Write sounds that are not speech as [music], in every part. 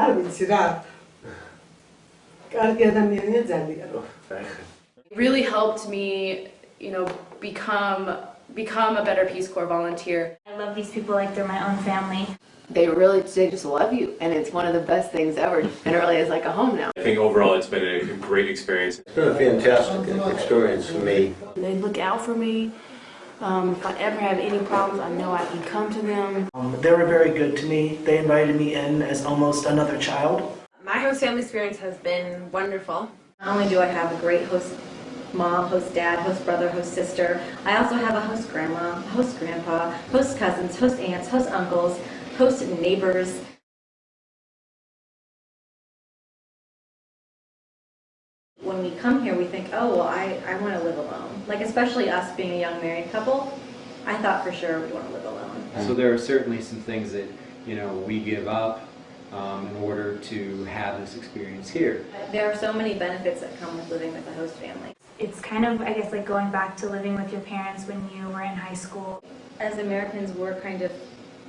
არ ვიცი რა. კარგი ადამიანია ძალიან. It really helped me, you know, become become a better Peace Corps volunteer. I love these people like they're my own family. They really they just love you, and it's one of the best things ever. And it really is like a home now. I think overall it's been a great experience. It's been a fantastic experience for me. They look out for me. Um, if I ever have any problems, I know I can come to them. Um, they were very good to me. They invited me in as almost another child. My host family experience has been wonderful. Not only do I have a great host mom, host dad, host brother, host sister, I also have a host grandma, host grandpa, host cousins, host aunts, host uncles, host neighbors. When we come here, we think, oh, well, I, I want to live alone. Like, especially us being a young married couple, I thought for sure we'd want to live alone. So there are certainly some things that, you know, we give up um, in order to have this experience here. There are so many benefits that come with living with a host family. It's kind of, I guess, like going back to living with your parents when you were in high school. As Americans, we're kind of,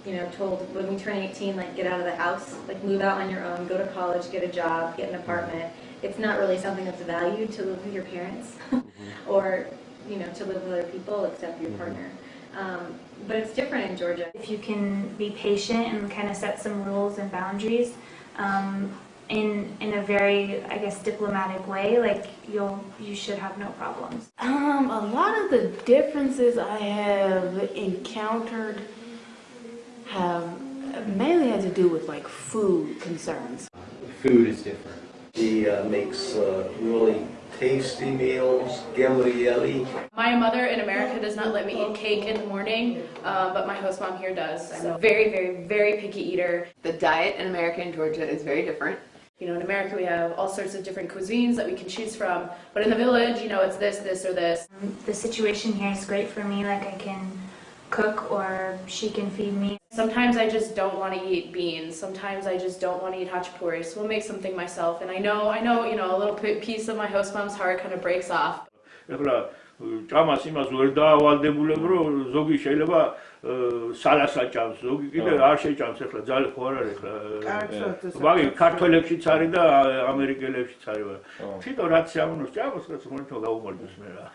you know, told when we turn 18, like, get out of the house, like, move out on your own, go to college, get a job, get an apartment. It's not really something that's valued to live with your parents [laughs] or, you know, to live with other people except your partner. Um, but it's different in Georgia. If you can be patient and kind of set some rules and boundaries um, in in a very, I guess, diplomatic way, like you'll you should have no problems. Um, a lot of the differences I have encountered have mainly had to do with like food concerns. Food is different. She uh, makes uh, really tasty meals, gambrielli. My mother in America does not let me eat cake in the morning, uh, but my host mom here does. I'm a very, very, very picky eater. The diet in America and Georgia is very different. You know, in America we have all sorts of different cuisines that we can choose from, but in the village, you know, it's this, this, or this. The situation here is great for me. Like I can cook or she can feed me. Sometimes I just don't want to eat beans. Sometimes I just don't want to eat hachapuri. So we'll make something myself. And I know, I know, you know, a little piece of my host mom's heart kind of breaks off. ჭამას იმას ვერ დაავალდებულებ რომ ზოგი შეიძლება სალასა ჭამს ზოგი კიდე არ შეჭამს ახლა ძალე ხო არ არის ახლა მაგი ქართველებშიც არის და ამერიკელებშიც არის თვითონ რაც შეამონოს ჭამოს რაც ხომ გაუმარჯოს მე რა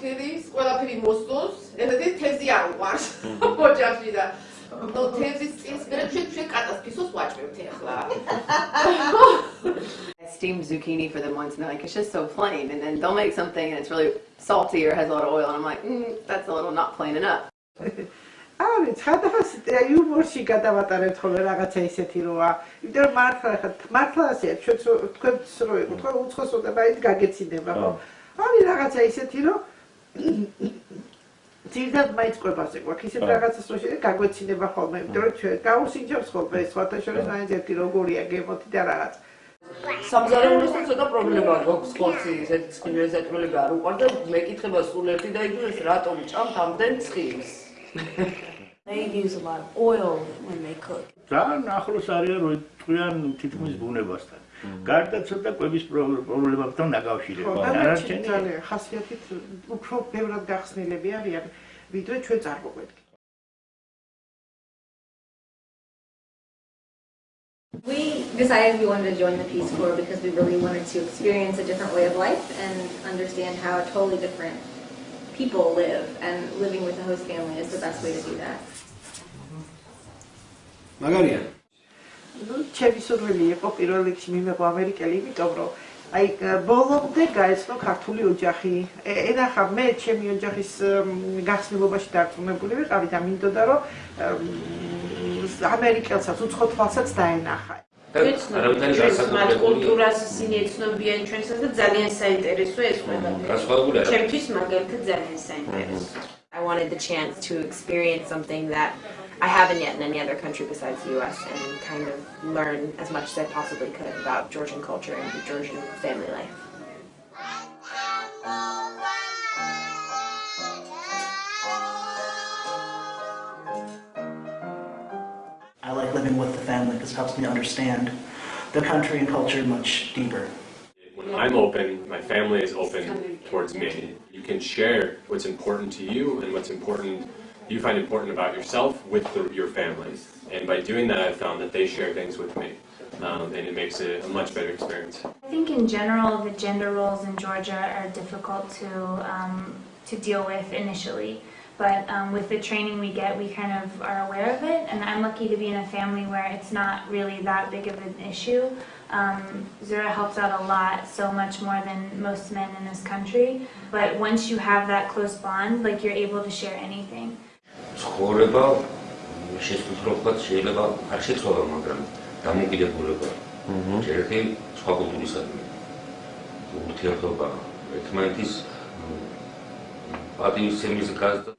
ქედის ყველაფერი მოსწონს ეხლა თეზი არ უყარს [laughs] ოჯახში და ნუ თეზის წინს მე ჩვენ ჩვენ კატასტროფის ვაჭრებთ ახლა. [laughs] Steamed zucchini for them once, and they're like, it's just so plain. And then they'll make something and it's really salty or has a lot of oil, and I'm like, mm, that's a little not plain enough. [laughs] არის ხადას იუმორში გადავატარეთ ხოლმე რაღაცა ისეთი როა. იმიტომ რომ მართლა ხა მართლა ასეა ჩვენც თქვენც რო იყო თქვენ უცხოსოდება ის გაგეცინება ხო? არის რაღაცა ისეთი რომ ძირდად მაინც ყვებას ეკვაქ ისეთ რაღაცას რო შეიძლება გაგვეცინება ხოლმე იმიტომ რომ ჩვენ გაუსინჯებს ხოლმე სხვათა შორის მაინც ერთი როგორია გემოთი და რაღაცა სამზარეულოსთან ცოტა პრობლემა გვაქვს ხორცი ესეთი ცხიმი ესეთრული არ უყვარდა მეკითხება სულ ერთი და იგივე რატომ ჭამთ ამდენ ცხიმს? They use a lot of oil when they cook. ძალიან ახლოს არიან რო წვიან თითქმის ბუნებასთან. გარდა ცოტა კვების პრობლემებთან დაკავშირებით. არაჩენი ძალიან ხასიათით უფრო ბევრად გახსნილები არიან, ვიდრე ჩვენ წარმოგვედგენთ. We decided we wanted to join the Peace Corps because we really wanted to experience a different way of life and understand how totally different people live, and living with a host family is the best way to do that. Magaria. Ну, ჩემი სურვილი იყო პირველ რიგში მიმეყო ამერიკელი, იმიტომ რომ აი ბოლომდე გაეცნო ქართული ოჯახი. ენახა მე ჩემი ოჯახის გახსნილობაში დარწმუნებული ვიყავი და მინდოდა რომ ამერიკელსაც უცხო თვალსაც დაენახა. ჩვენს კულტურას ისინი ეცნობიან ჩვენსაც და ძალიან საინტერესო ეს ყველა. ჩემთვის მაგალითად ძალიან საინტერესო. I wanted the chance to experience something that I haven't yet in any other country besides the US and kind of learn as much as I possibly could about Georgian culture and Georgian family life. I like living with the family because it helps me understand the country and culture much deeper. When I'm open, my family is open towards me. You can share what's important to you and what's important you find important about yourself with the, your families. And by doing that, I've found that they share things with me, um, and it makes it a much better experience. I think in general, the gender roles in Georgia are difficult to um, to deal with initially. But um, with the training we get, we kind of are aware of it. And I'm lucky to be in a family where it's not really that big of an issue. Um, Zura helps out a lot, so much more than most men in this country. But once you have that close bond, like you're able to share anything. ცხოვრება შესაძლოა შეიძლება არ შეცვალა, მაგრამ დამოკიდებულება. ერთი სხვა კულტურისადმი. ურთიერთობა ერთმანეთის პატივისცემის გაზრდა.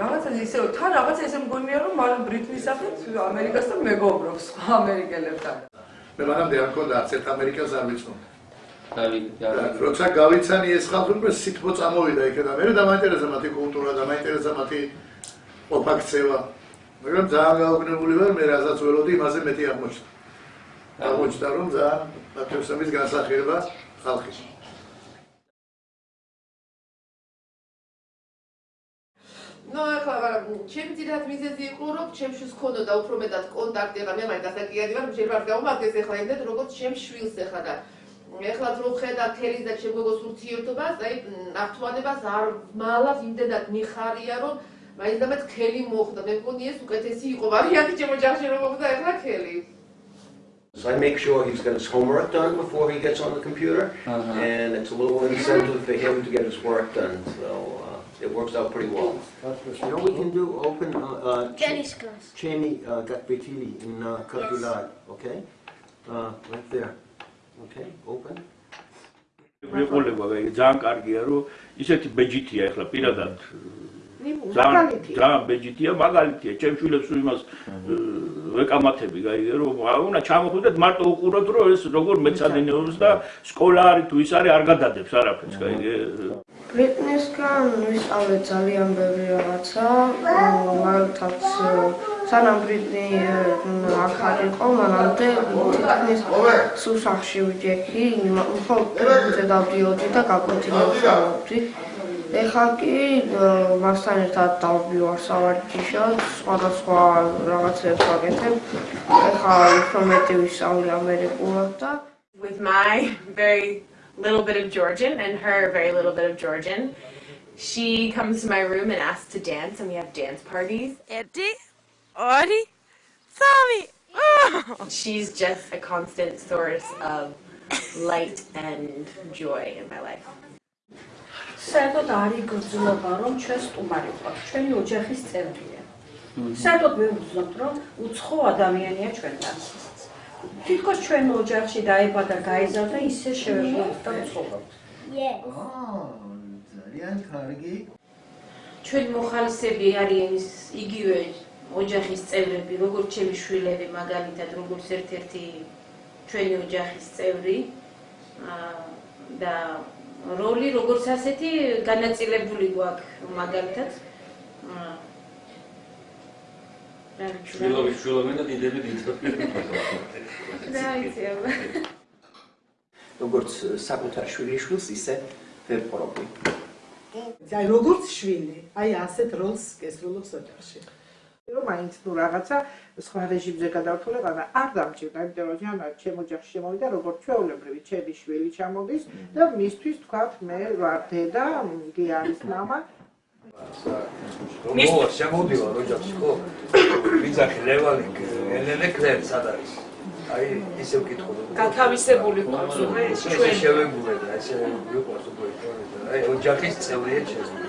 რაღაცა ისე თან რაღაცა ისე მგონია რომ მან ბრიტნის სახით ამერიკასთან მეგობრობს სხვა ამერიკელებთან. მე მანამდე არ მქონდა არც ერთ ამერიკას არ ვიცნობ როცა გავიცანი ეს ხალხი მე სიტყვა წამოვიდა იქიდან მე დამაინტერესა მათი კულტურა დამაინტერესა მათი ოფაქცევა მაგრამ ძალიან გაუგნებული ვარ მე რასაც ველოდი იმაზე მეტი აღმოჩნდა. აღმოჩნდა რომ ძალიან პატრიოტიზმის განსახილება ხალხის ნუ ახლა მაგრამ ჩემი ძირად მიზეზი იყო რომ ჩემში ჰქონოდა უფრო მეტად კონტაქტი ახლა მე მაინც დასაკიადი ვარ შეიძლება გავუმართეს ახლა იმდენ როგორც ჩემ შვილს ახლა და ახლა რო ხედა თელის და ჩემ გოგოს ურთიერთობას აი აქტუალებას არ მალავს იმდენად მიხარია რომ მაინც და მე ქელი მოხდა მე მგონი ეს უკეთესი იყო ვარიანტი ჩემ ოჯახში რომ მოხდა ახლა ქელი So I make sure he's got his homework done before he gets on the computer, uh -huh. and it's a little incentive for him to get his work done. So uh, it works out pretty well. You know, we can do open uh, uh, tennis class. Chemi uh, Gatbetili in uh, Katulad, yes. okay? Uh, right there. Okay, open. მეყოლება ძალიან კარგია რომ ისეთი ბეჯითია ახლა პირადად. ძალიან ძალიან ბეჯითია მაგალითია. ჩემ შვილებს იმას ვეკამათები გაიგე რომ უნდა ჩამოხვიდეთ მარტო უყუროთ რომ ეს როგორ მეცადინეობს და სკოლა არის თუ ის არის არ გადადებს არაფერს გაიგე ბრიტნისგან ვისწავლე ძალიან ბევრი რაღაცა მაგალითად სანამ ბრიტნი აქ არ იყო მანამდე თითქმის სუსახში ვიჯექი მხოლოდ დავდიოდი და გაკვეთილებდი ეხლა კი მასთან ერთად დავბივარ სავარჯიშოდ, სხვადასხვა რაღაცებს ვაკეთებ. ეხლა უფრო მეტი ვისწავლე ამერიკულად და with my very little bit of Georgian and her very little bit of Georgian. She comes to my room and asks to dance and we have dance parties. Eddie? Ori? Sami! She's just a constant source of light and joy in my life. საერთოდ არის გრძნობა, რომ ჩვენ სტუმარი ვყავთ, ჩვენი ოჯახის წევრია. საერთოდ მე ვგრძნობ, რომ უცხო ადამიანია ჩვენთან. თითქოს ჩვენ ოჯახში დაიბადა, გაიზარდა, ისე შევეძლოთ და ვცხოვრობთ. ძალიან კარგი. ჩვენ მოხალისები არიან იგივე ოჯახის წევრები, როგორც ჩემი შვილები, მაგალითად, როგორც ერთ-ერთი ჩვენი ოჯახის წევრი. აა და როლი როგორც ასეთი განაწილებული გვაქვს მაგალითად. შვილობი შვილობი და დიდები დიდები დაიცია როგორც საკუთარ შვილიშვილს ისე ვეპყრობი აი როგორც შვილი აი ასეთ როლს გესრულობს ოჯახში რომ მაინც თუ რაღაცა სხვა რეჟიმზე გადავთვალება და არ დამჭირდა, იმიტომ რომ ჯანა ჩემ ოჯახში შემოვიდა როგორც ჩვეულებრივი ჩემი შვილი ჩამოდის და მისთვის თქვა მე ვარ დედა, იგი არის мама. მო შემოდივა ოჯახში ხო? ვიძახი ლევანი, ელენე კლერ სად არის? აი ისე ვკითხო. გათავისებული ყურწუმე ჩვენ შევეგულე და ესე ვიყოს უკვე. აი ოჯახის წევრია ჩემი.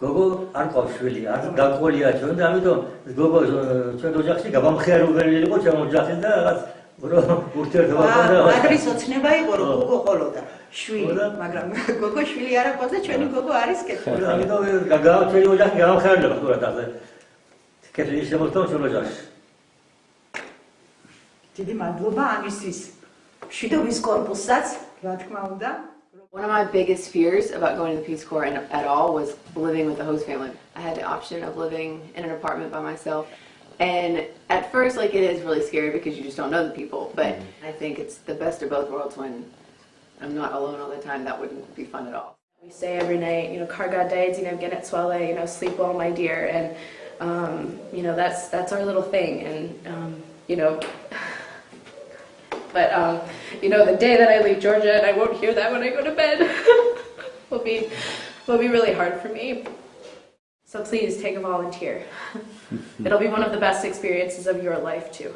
გოგო არ ყავს შვილი, არ დაყოლია ჩვენ და ამიტომ გოგო ჩვენ ოჯახში გაბამხეარებელი იყო ჩვენ ოჯახი და რაღაც ურთიერთობა ჰქონდა. მაგრის ოცნება იყო რომ გოგო ყოლოდა შვილი, მაგრამ გოგო შვილი არ აქვს და ჩვენი გოგო არის კეთილი. ამიტომ გაგავა ჩვენ ოჯახი გაბამხეარდება თორად ასე. კეთილი შემოთო ჩვენ ოჯახში. დიდი მადლობა ამისთვის. შვიდობის კორპუსსაც, რა თქმა უნდა, One of my biggest fears about going to the Peace Corps and at all was living with the host family. I had the option of living in an apartment by myself. And at first, like, it is really scary because you just don't know the people. But mm-hmm. I think it's the best of both worlds when I'm not alone all the time. That wouldn't be fun at all. We say every night, you know, kargade, you know, genet swale, you know, sleep well, my dear, and um, you know, that's that's our little thing, and um, you know. But um, you know, the day that I leave Georgia and I won't hear that when I go to bed [laughs] will be will be really hard for me. So please take a volunteer. [laughs] It'll be one of the best experiences of your life too.